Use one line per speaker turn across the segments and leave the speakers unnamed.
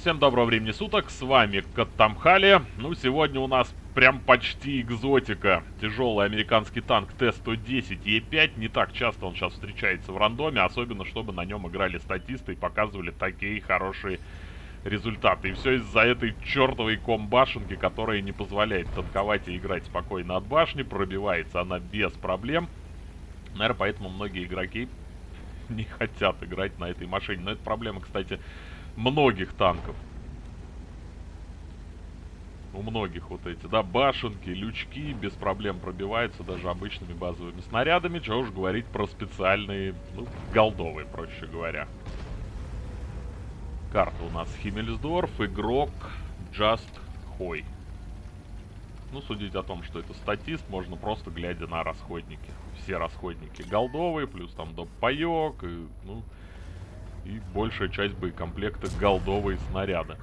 Всем доброго времени суток, с вами Каттамхали. Ну, сегодня у нас прям почти экзотика. Тяжелый американский танк Т-110 Е5. Не так часто он сейчас встречается в рандоме, особенно чтобы на нем играли статисты и показывали такие хорошие результаты. И все из-за этой чертовой комбашенки, которая не позволяет танковать и играть спокойно от башни. Пробивается она без проблем. Наверное, поэтому многие игроки не хотят играть на этой машине. Но это проблема, кстати, многих танков. У многих вот эти, да, башенки, лючки без проблем пробиваются даже обычными базовыми снарядами. Чего уж говорить про специальные, ну, голдовые, проще говоря. Карта у нас Химмельсдорф, игрок Just Хой. Ну, судить о том, что это статист, можно просто глядя на расходники. Все расходники голдовые, плюс там доп. паёк, и, ну, и большая часть боекомплекта голдовые снаряды.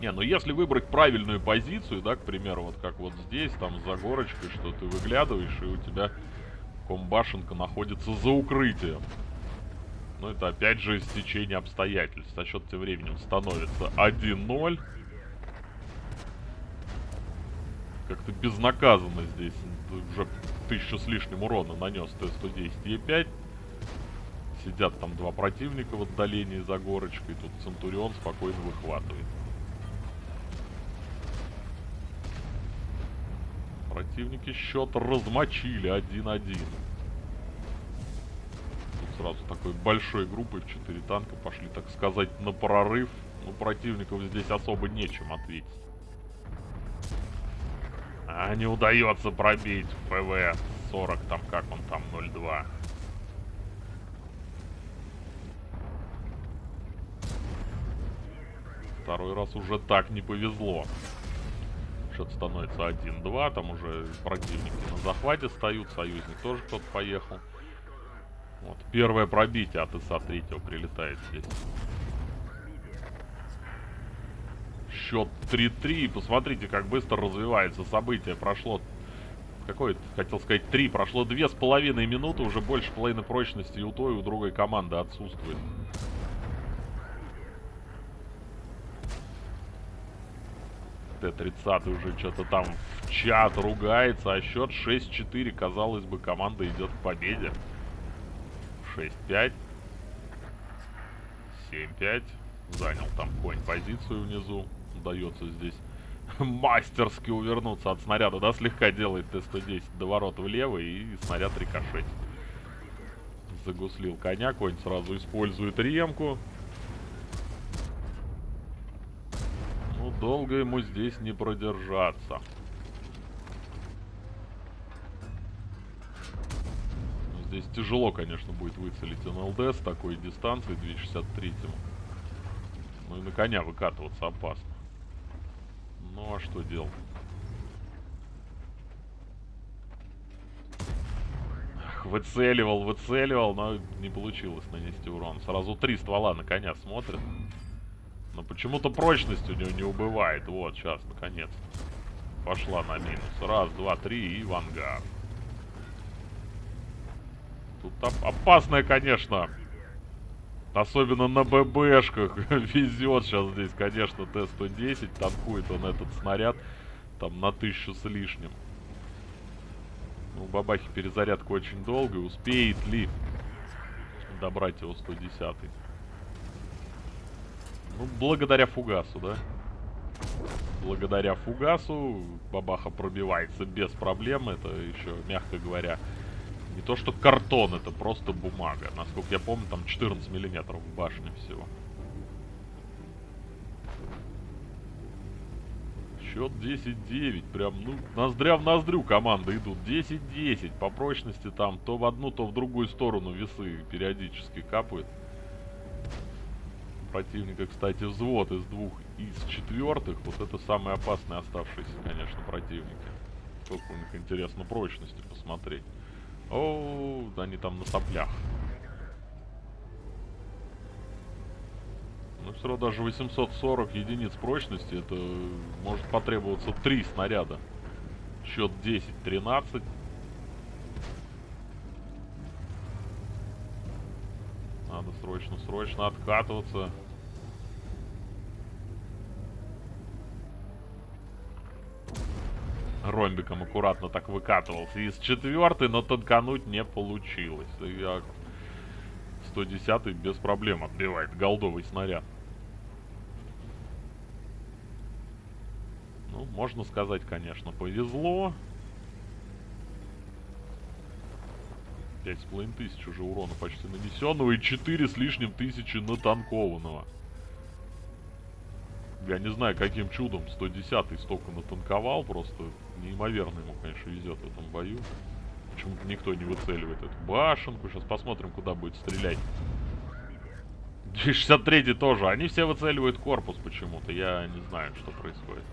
Не, ну если выбрать правильную позицию, да, к примеру, вот как вот здесь, там за горочкой, что ты выглядываешь, и у тебя комбашенка находится за укрытием. Ну, это опять же стечение обстоятельств. А счет тем временем становится 1-0. Как-то безнаказанно здесь. Уже тысячу с лишним урона нанес Т-110 Е5. Сидят там два противника в отдалении за горочкой. Тут Центурион спокойно выхватывает. Противники счет размочили 1-1. Тут сразу такой большой группой в 4 танка пошли, так сказать, на прорыв. Ну, противников здесь особо нечем ответить. А не удается пробить ПВ 40, там как он там, 0-2. Второй раз уже так не повезло. Счет становится 1-2. Там уже противники на захвате стоят. Союзник тоже кто-то поехал. Вот. Первое пробитие от ИСа третьего прилетает здесь. Счет 3-3. Посмотрите, как быстро развивается событие. Прошло... Какой хотел сказать, 3. Прошло две с половиной минуты. Уже больше половины прочности и у той, и у другой команды отсутствует. Т-30 уже что-то там в чат ругается, а счет 6-4. Казалось бы, команда идет к победе. 6-5. 7-5. Занял там конь позицию внизу. Удается здесь мастерски увернуться от снаряда. Да, слегка делает Т-110 до ворот влево и снаряд рикошетит. Загуслил коня, конь сразу использует ремку. Долго ему здесь не продержаться. Здесь тяжело, конечно, будет выцелить НЛД с такой дистанции 263 -му. Ну и на коня выкатываться опасно. Ну а что делать? Выцеливал, выцеливал, но не получилось нанести урон. Сразу три ствола на коня смотрят. Почему-то прочность у него не убывает. Вот, сейчас, наконец. Пошла на минус. Раз, два, три и в ангар. Тут оп опасная, конечно. Особенно на ББшках. Везет сейчас здесь, конечно, Т-110. Танкует он этот снаряд. Там на тысячу с лишним. Ну, бабахи перезарядка очень долгая. Успеет ли добрать его 110 -й? Ну, благодаря фугасу, да? Благодаря фугасу бабаха пробивается без проблем. Это еще, мягко говоря, не то что картон, это просто бумага. Насколько я помню, там 14 миллиметров в башне всего. Счет 10-9. Прям, ну, ноздря в ноздрю команды идут. 10-10. По прочности там то в одну, то в другую сторону весы периодически капают противника, кстати, взвод из двух из четвертых. Вот это самые опасные оставшиеся, конечно, противники. Сколько у них, интересно, прочности посмотреть. О, да они там на соплях. Ну, все равно даже 840 единиц прочности, это может потребоваться три снаряда. Счет 10-13. Надо срочно-срочно откатываться. Ромбиком аккуратно так выкатывался. Из четвертой, но танкануть не получилось. Я 110 без проблем отбивает голдовый снаряд. Ну, можно сказать, конечно, повезло. 5,5 тысяч уже урона почти нанесенного и 4 с лишним тысячи натанкованного. Я не знаю, каким чудом 110-й столько натанковал, просто неимоверно ему, конечно, везет в этом бою. Почему-то никто не выцеливает эту башенку. Сейчас посмотрим, куда будет стрелять. 63-й тоже. Они все выцеливают корпус почему-то. Я не знаю, что происходит.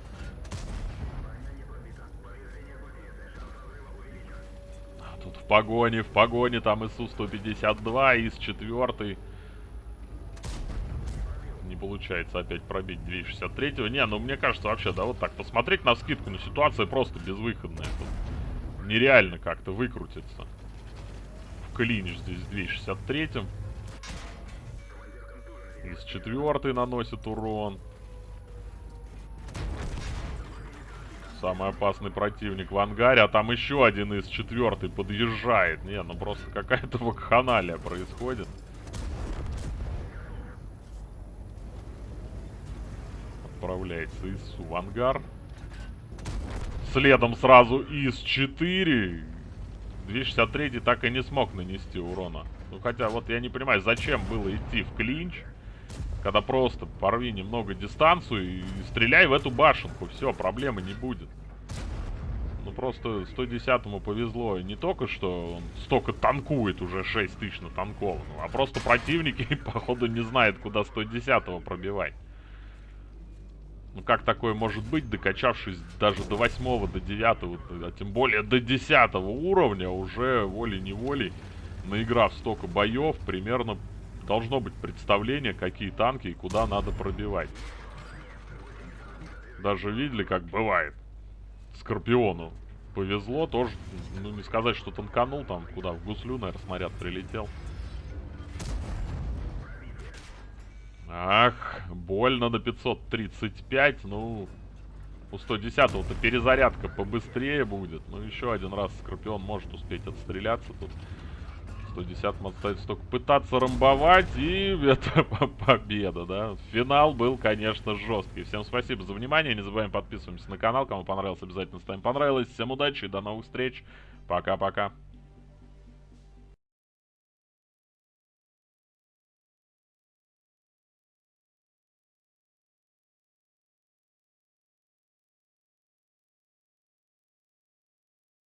А тут в погоне, в погоне там ИСУ-152, ИС-4 не получается опять пробить 263-го. Не, ну мне кажется вообще, да, вот так посмотреть на скидку, ну ситуация просто безвыходная. Тут нереально как-то выкрутиться. В клинч здесь 263-м. Из четвертой наносит урон. Самый опасный противник в ангаре, а там еще один из четвертой подъезжает. Не, ну просто какая-то вакханалия происходит. Отправляется ИСУ в ангар. Следом сразу ИС-4. 263 так и не смог нанести урона. Ну, хотя, вот я не понимаю, зачем было идти в клинч, когда просто порви немного дистанцию и стреляй в эту башенку. Все, проблемы не будет. Ну, просто 110-му повезло не только, что он столько танкует, уже 6 тысяч на танкованного, а просто противники, походу, не знают, куда 110-го пробивать. Ну как такое может быть, докачавшись даже до 8 до 9 а тем более до 10 уровня, уже волей-неволей, наиграв столько боев, примерно должно быть представление, какие танки и куда надо пробивать. Даже видели, как бывает. Скорпиону повезло, тоже, ну не сказать, что танканул там, куда, в гуслю, наверное, снаряд прилетел. Ах, больно на 535. Ну, у 110-го-то перезарядка побыстрее будет. Ну, еще один раз Скорпион может успеть отстреляться тут. 110-м остается только пытаться рамбовать, и это победа, да. Финал был, конечно, жесткий. Всем спасибо за внимание, не забываем подписываться на канал. Кому понравилось, обязательно ставим понравилось. Всем удачи и до новых встреч. Пока-пока.